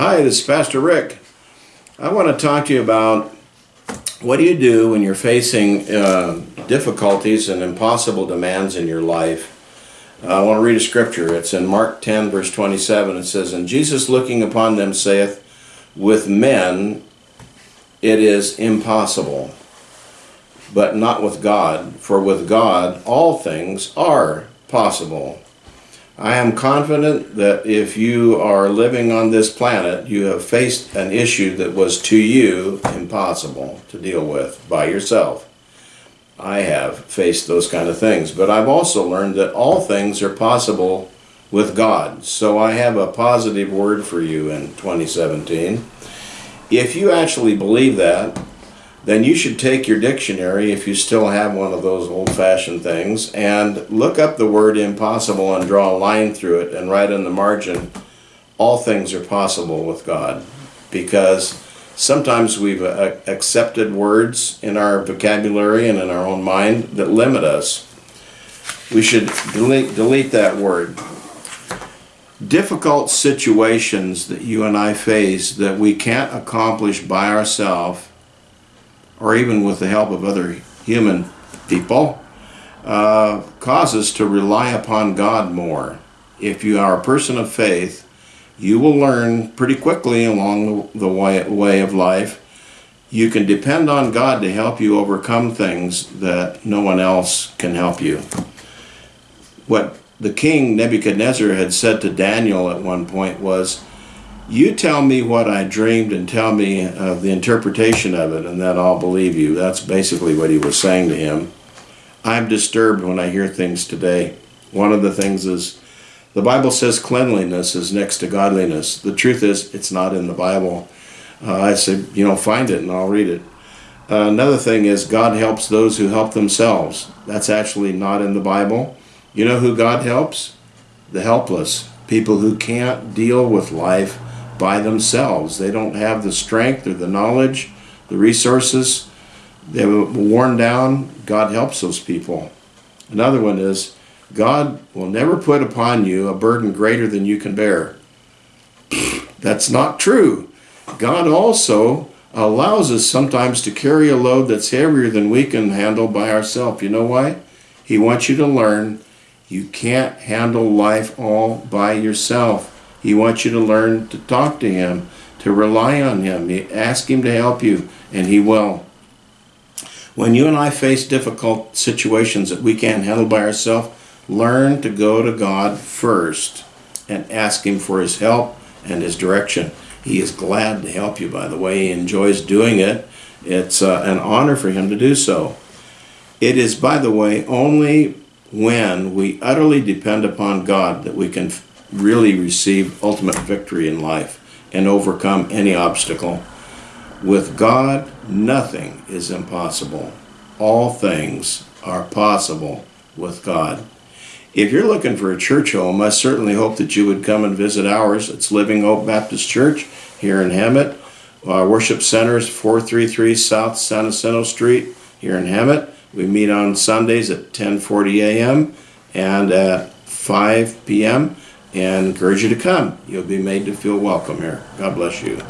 Hi, this is Pastor Rick. I want to talk to you about what do you do when you're facing uh, difficulties and impossible demands in your life. I want to read a scripture. It's in Mark 10, verse 27. It says, And Jesus looking upon them saith, With men it is impossible, but not with God, for with God all things are possible. I am confident that if you are living on this planet, you have faced an issue that was to you impossible to deal with by yourself. I have faced those kind of things, but I've also learned that all things are possible with God. So I have a positive word for you in 2017. If you actually believe that, then you should take your dictionary, if you still have one of those old-fashioned things, and look up the word impossible and draw a line through it and write in the margin, all things are possible with God. Because sometimes we've uh, accepted words in our vocabulary and in our own mind that limit us. We should delete, delete that word. Difficult situations that you and I face that we can't accomplish by ourselves or even with the help of other human people, uh, cause us to rely upon God more. If you are a person of faith, you will learn pretty quickly along the way, way of life. You can depend on God to help you overcome things that no one else can help you. What the king Nebuchadnezzar had said to Daniel at one point was, you tell me what I dreamed and tell me uh, the interpretation of it, and then I'll believe you. That's basically what he was saying to him. I'm disturbed when I hear things today. One of the things is the Bible says cleanliness is next to godliness. The truth is, it's not in the Bible. Uh, I say, you know, find it and I'll read it. Uh, another thing is God helps those who help themselves. That's actually not in the Bible. You know who God helps? The helpless. People who can't deal with life by themselves. They don't have the strength or the knowledge, the resources. They were worn down. God helps those people. Another one is God will never put upon you a burden greater than you can bear. That's not true. God also allows us sometimes to carry a load that's heavier than we can handle by ourselves. You know why? He wants you to learn you can't handle life all by yourself. He wants you to learn to talk to him, to rely on him. Ask him to help you, and he will. When you and I face difficult situations that we can't handle by ourselves, learn to go to God first and ask him for his help and his direction. He is glad to help you, by the way. He enjoys doing it. It's uh, an honor for him to do so. It is, by the way, only when we utterly depend upon God that we can really receive ultimate victory in life and overcome any obstacle. With God, nothing is impossible. All things are possible with God. If you're looking for a church home, I certainly hope that you would come and visit ours. It's Living Hope Baptist Church here in Hemet. Our worship center is 433 South San Jacinto Street here in Hemet. We meet on Sundays at 10:40 a.m. and at 5 p.m and encourage you to come. You'll be made to feel welcome here. God bless you.